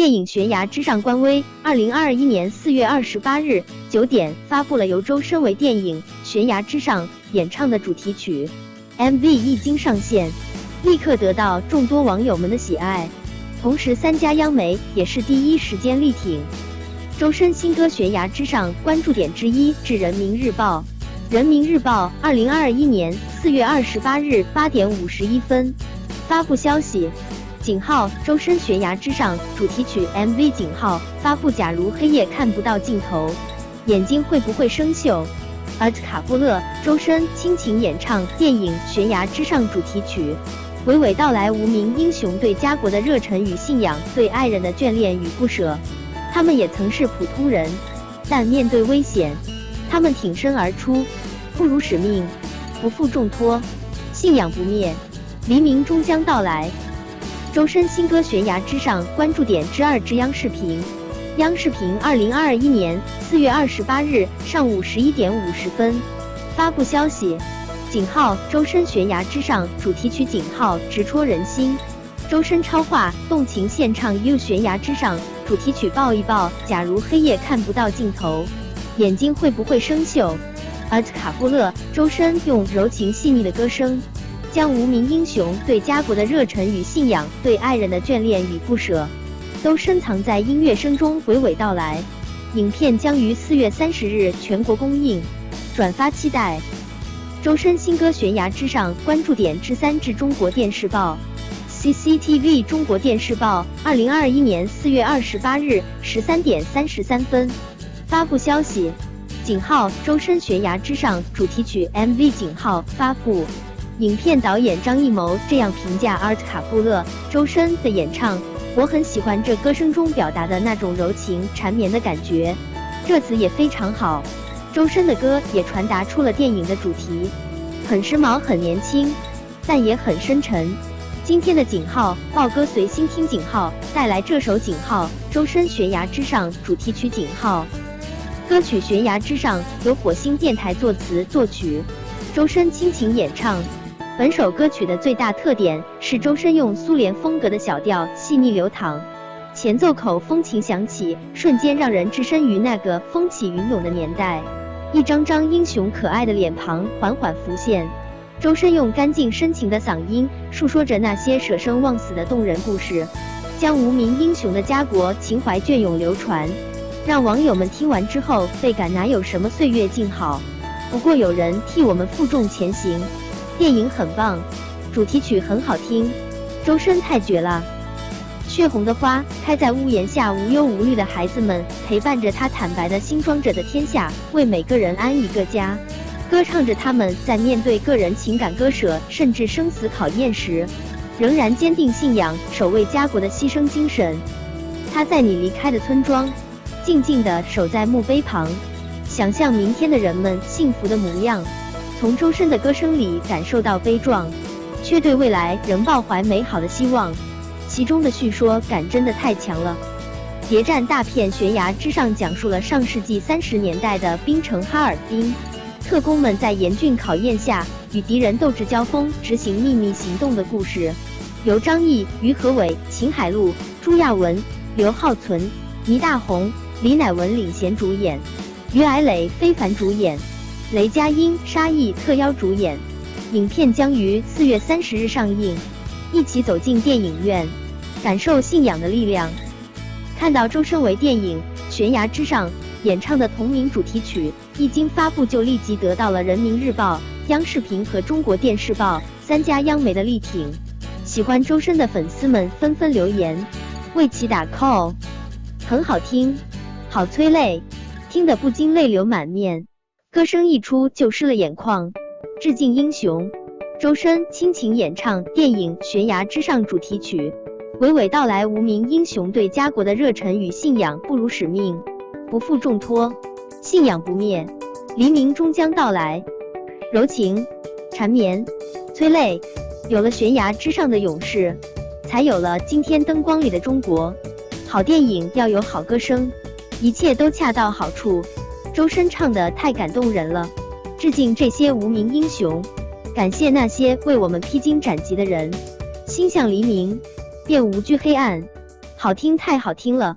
电影《悬崖之上》官微，二零二一年四月二十八日九点发布了由周深为电影《悬崖之上》演唱的主题曲，MV 一经上线，立刻得到众多网友们的喜爱。同时，三家央媒也是第一时间力挺周深新歌《悬崖之上》。关注点之一至人民日报，人民日报二零二一年四月二十八日八点五十一分发布消息。井号周深悬崖之上主题曲 MV 井号发布。假如黑夜看不到尽头，眼睛会不会生锈？而卡布勒周深倾情演唱电影悬崖之上主题曲，娓娓道来无名英雄对家国的热忱与信仰，对爱人的眷恋与不舍。他们也曾是普通人，但面对危险，他们挺身而出，不辱使命，不负重托，信仰不灭，黎明终将到来。周深新歌《悬崖之上》关注点之二之央视频，央视频二零二一年四月二十八日上午十一点五十分发布消息，井号周深《悬崖之上》主题曲井号直戳人心，周深超话动情献唱《You 悬崖之上》主题曲抱一抱，假如黑夜看不到尽头，眼睛会不会生锈？而卡布勒周深用柔情细腻的歌声。将无名英雄对家国的热忱与信仰，对爱人的眷恋与不舍，都深藏在音乐声中，娓娓道来。影片将于四月三十日全国公映，转发期待。周深新歌《悬崖之上》关注点之三至中国电视报，CCTV 中国电视报，二零二一年四月二十八日十三点三十三分发布消息，井号周深《悬崖之上》主题曲 MV 井号发布。影片导演张艺谋这样评价阿尔卡布勒周深的演唱：“我很喜欢这歌声中表达的那种柔情缠绵的感觉，这词也非常好。周深的歌也传达出了电影的主题，很时髦，很年轻，但也很深沉。今天的井号豹哥随心听井号带来这首井号周深悬崖之上主题曲井号歌曲悬崖之上由火星电台作词作曲，周深倾情演唱。”本首歌曲的最大特点是周深用苏联风格的小调细腻流淌，前奏口风琴响起，瞬间让人置身于那个风起云涌的年代。一张张英雄可爱的脸庞缓缓浮现，周深用干净深情的嗓音述说着那些舍生忘死的动人故事，将无名英雄的家国情怀隽永流传，让网友们听完之后倍感哪有什么岁月静好，不过有人替我们负重前行。电影很棒，主题曲很好听，周深太绝了。血红的花开在屋檐下，无忧无虑的孩子们陪伴着他，坦白的新装着的天下，为每个人安一个家，歌唱着他们在面对个人情感割舍，甚至生死考验时，仍然坚定信仰，守卫家国的牺牲精神。他在你离开的村庄，静静地守在墓碑旁，想象明天的人们幸福的模样。从周深的歌声里感受到悲壮，却对未来仍抱怀美好的希望。其中的叙说感真的太强了。谍战大片《悬崖之上》讲述了上世纪三十年代的冰城哈尔滨，特工们在严峻考验下与敌人斗智交锋，执行秘密行动的故事。由张译、于和伟、秦海璐、朱亚文、刘浩存、倪大红、李乃文领衔主演，于矮磊非凡主演。雷佳音、沙溢特邀主演，影片将于四月三十日上映。一起走进电影院，感受信仰的力量。看到周深为电影《悬崖之上》演唱的同名主题曲一经发布，就立即得到了人民日报、央视频和中国电视报三家央媒的力挺。喜欢周深的粉丝们纷纷留言为其打 call，很好听，好催泪，听得不禁泪流满面。歌声一出就湿了眼眶，致敬英雄，周深倾情演唱电影《悬崖之上》主题曲，娓娓道来无名英雄对家国的热忱与信仰，不辱使命，不负重托，信仰不灭，黎明终将到来。柔情，缠绵，催泪，有了悬崖之上的勇士，才有了今天灯光里的中国。好电影要有好歌声，一切都恰到好处。周深唱的太感动人了，致敬这些无名英雄，感谢那些为我们披荆斩棘的人，心向黎明，便无惧黑暗。好听太好听了。